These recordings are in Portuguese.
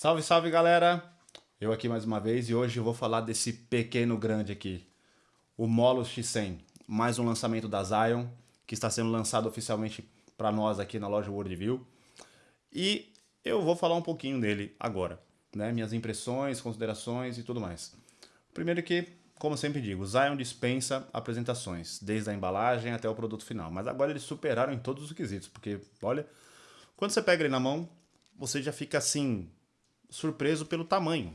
Salve, salve galera! Eu aqui mais uma vez e hoje eu vou falar desse pequeno grande aqui, o Molos X100, mais um lançamento da Zion, que está sendo lançado oficialmente para nós aqui na loja Worldview. E eu vou falar um pouquinho dele agora, né? Minhas impressões, considerações e tudo mais. Primeiro que, como sempre digo, Zion dispensa apresentações, desde a embalagem até o produto final. Mas agora eles superaram em todos os quesitos, porque, olha, quando você pega ele na mão, você já fica assim, surpreso pelo tamanho.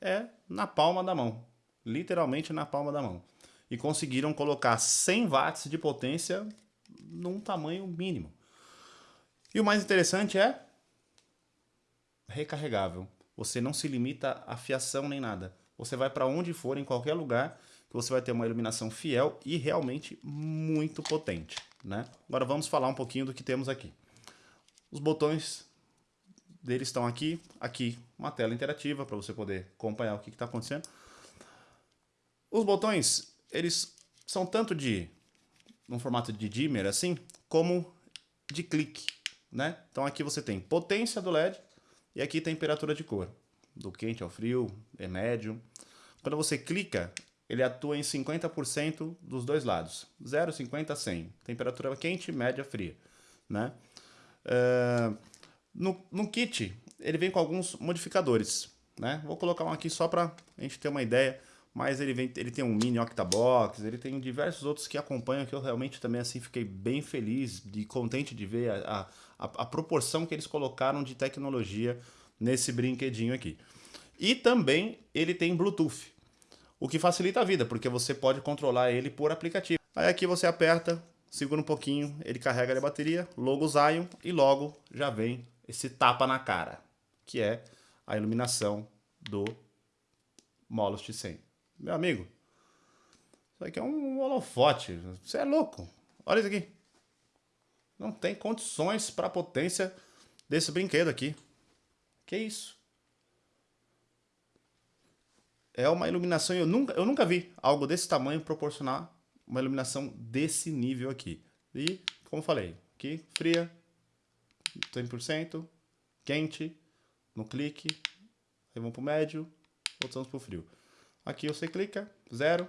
É na palma da mão, literalmente na palma da mão. E conseguiram colocar 100 watts de potência num tamanho mínimo. E o mais interessante é recarregável. Você não se limita a fiação nem nada. Você vai para onde for, em qualquer lugar, que você vai ter uma iluminação fiel e realmente muito potente. Né? Agora vamos falar um pouquinho do que temos aqui. Os botões deles estão aqui, aqui uma tela interativa para você poder acompanhar o que está acontecendo. Os botões, eles são tanto de um formato de dimmer assim, como de clique, né? Então aqui você tem potência do LED e aqui temperatura de cor, do quente ao frio, é médio. Quando você clica, ele atua em 50% dos dois lados, 0, 50, 100, temperatura quente, média, fria, né? Uh, no, no kit, ele vem com alguns modificadores, né? Vou colocar um aqui só para a gente ter uma ideia, mas ele, vem, ele tem um mini octabox, ele tem diversos outros que acompanham, que eu realmente também assim fiquei bem feliz e contente de ver a, a, a proporção que eles colocaram de tecnologia nesse brinquedinho aqui. E também ele tem Bluetooth, o que facilita a vida, porque você pode controlar ele por aplicativo. Aí aqui você aperta, segura um pouquinho, ele carrega a bateria, logo Zion e logo já vem esse tapa na cara, que é a iluminação do Molos T100. Meu amigo, isso aqui é um holofote, você é louco. Olha isso aqui. Não tem condições para a potência desse brinquedo aqui. Que isso? É uma iluminação, eu nunca, eu nunca vi algo desse tamanho proporcionar uma iluminação desse nível aqui. E, como falei, aqui fria, 100%, quente, no clique, aí vamos para o médio, voltamos para o frio. Aqui você clica, 0,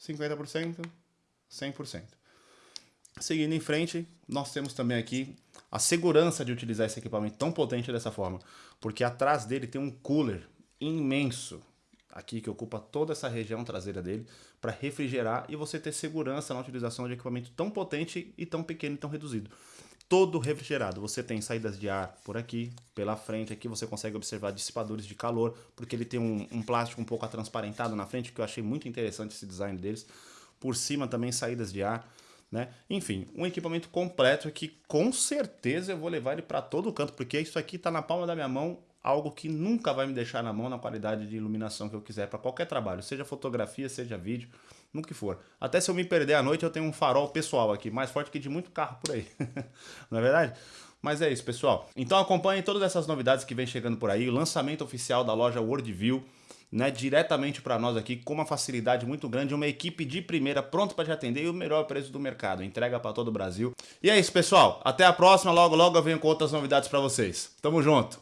50%, 100%. Seguindo em frente, nós temos também aqui a segurança de utilizar esse equipamento tão potente dessa forma, porque atrás dele tem um cooler imenso, aqui que ocupa toda essa região traseira dele, para refrigerar e você ter segurança na utilização de equipamento tão potente e tão pequeno e tão reduzido todo refrigerado. Você tem saídas de ar por aqui, pela frente aqui você consegue observar dissipadores de calor, porque ele tem um, um plástico um pouco atransparentado na frente, que eu achei muito interessante esse design deles. Por cima também saídas de ar, né? Enfim, um equipamento completo que com certeza eu vou levar ele para todo canto, porque isso aqui está na palma da minha mão, algo que nunca vai me deixar na mão na qualidade de iluminação que eu quiser para qualquer trabalho, seja fotografia, seja vídeo, no que for. Até se eu me perder à noite, eu tenho um farol pessoal aqui, mais forte que de muito carro por aí. Não é verdade? Mas é isso, pessoal. Então acompanhem todas essas novidades que vem chegando por aí, o lançamento oficial da loja Worldview, né, diretamente para nós aqui, com uma facilidade muito grande, uma equipe de primeira pronta para te atender e o melhor preço do mercado. Entrega para todo o Brasil. E é isso, pessoal. Até a próxima. Logo, logo eu venho com outras novidades para vocês. Tamo junto.